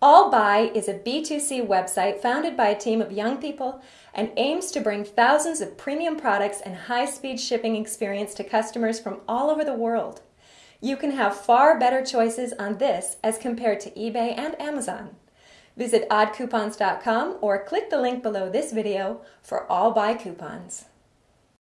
AllBuy is a B2C website founded by a team of young people and aims to bring thousands of premium products and high speed shipping experience to customers from all over the world. You can have far better choices on this as compared to eBay and Amazon. Visit oddcoupons.com or click the link below this video for AllBuy coupons.